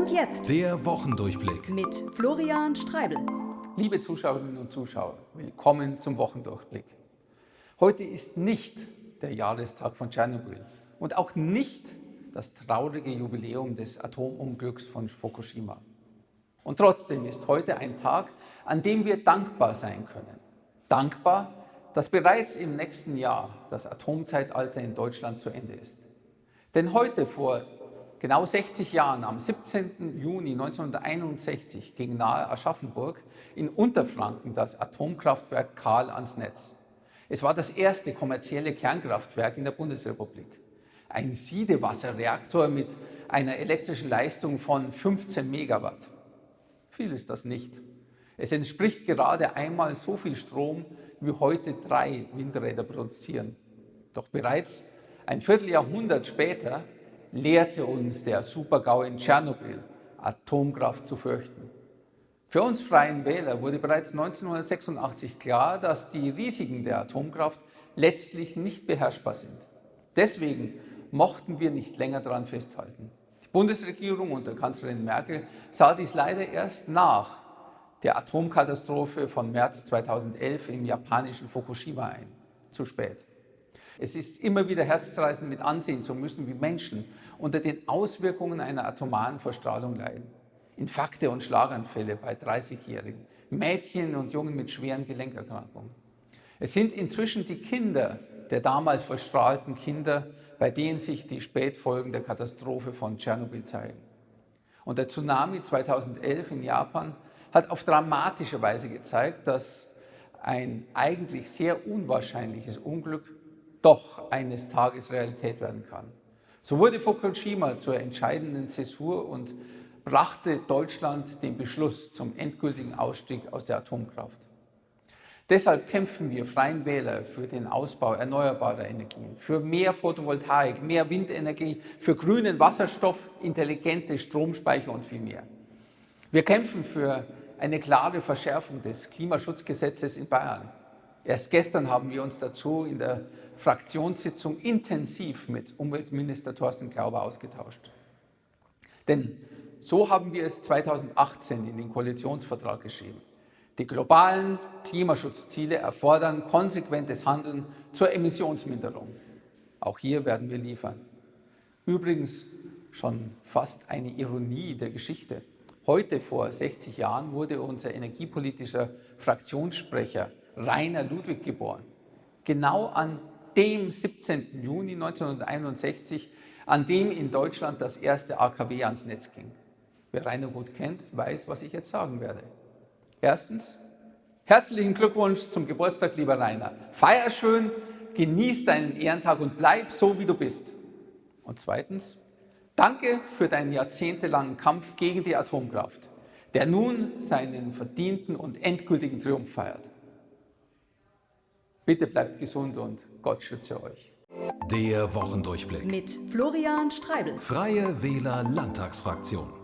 Und jetzt Der Wochendurchblick. mit Florian Streibel. Liebe Zuschauerinnen und Zuschauer, willkommen zum Wochendurchblick. Heute ist nicht der Jahrestag von Tschernobyl und auch nicht das traurige Jubiläum des Atomunglücks von Fukushima. Und trotzdem ist heute ein Tag, an dem wir dankbar sein können. Dankbar, dass bereits im nächsten Jahr das Atomzeitalter in Deutschland zu Ende ist. Denn heute vor genau 60 Jahren, am 17. Juni 1961, ging nahe Aschaffenburg in Unterfranken das Atomkraftwerk Karl ans Netz. Es war das erste kommerzielle Kernkraftwerk in der Bundesrepublik. Ein Siedewasserreaktor mit einer elektrischen Leistung von 15 Megawatt. Viel ist das nicht. Es entspricht gerade einmal so viel Strom, wie heute drei Windräder produzieren. Doch bereits ein Vierteljahrhundert später lehrte uns der Supergau in Tschernobyl, Atomkraft zu fürchten. Für uns Freien Wähler wurde bereits 1986 klar, dass die Risiken der Atomkraft letztlich nicht beherrschbar sind. Deswegen mochten wir nicht länger daran festhalten. Die Bundesregierung unter Kanzlerin Merkel sah dies leider erst nach der Atomkatastrophe von März 2011 im japanischen Fukushima ein. Zu spät. Es ist immer wieder herzzerreißend mit ansehen zu müssen, wie Menschen unter den Auswirkungen einer atomaren Verstrahlung leiden. Infarkte und Schlaganfälle bei 30-Jährigen, Mädchen und Jungen mit schweren Gelenkerkrankungen. Es sind inzwischen die Kinder der damals verstrahlten Kinder, bei denen sich die Spätfolgen der Katastrophe von Tschernobyl zeigen. Und der Tsunami 2011 in Japan hat auf dramatische Weise gezeigt, dass ein eigentlich sehr unwahrscheinliches Unglück doch eines Tages Realität werden kann. So wurde Fukushima zur entscheidenden Zäsur und brachte Deutschland den Beschluss zum endgültigen Ausstieg aus der Atomkraft. Deshalb kämpfen wir Freien Wähler für den Ausbau erneuerbarer Energien, für mehr Photovoltaik, mehr Windenergie, für grünen Wasserstoff, intelligente Stromspeicher und viel mehr. Wir kämpfen für eine klare Verschärfung des Klimaschutzgesetzes in Bayern. Erst gestern haben wir uns dazu in der Fraktionssitzung intensiv mit Umweltminister Thorsten Glauber ausgetauscht. Denn so haben wir es 2018 in den Koalitionsvertrag geschrieben. Die globalen Klimaschutzziele erfordern konsequentes Handeln zur Emissionsminderung. Auch hier werden wir liefern. Übrigens schon fast eine Ironie der Geschichte. Heute vor 60 Jahren wurde unser energiepolitischer Fraktionssprecher Rainer Ludwig geboren. Genau an dem 17. Juni 1961, an dem in Deutschland das erste AKW ans Netz ging. Wer Rainer gut kennt, weiß, was ich jetzt sagen werde. Erstens, herzlichen Glückwunsch zum Geburtstag, lieber Rainer. Feier schön, genieß deinen Ehrentag und bleib so, wie du bist. Und zweitens, danke für deinen jahrzehntelangen Kampf gegen die Atomkraft, der nun seinen verdienten und endgültigen Triumph feiert. Bitte bleibt gesund und Gott schütze euch. Der Wochendurchblick. Mit Florian Streibel. Freie Wähler Landtagsfraktion.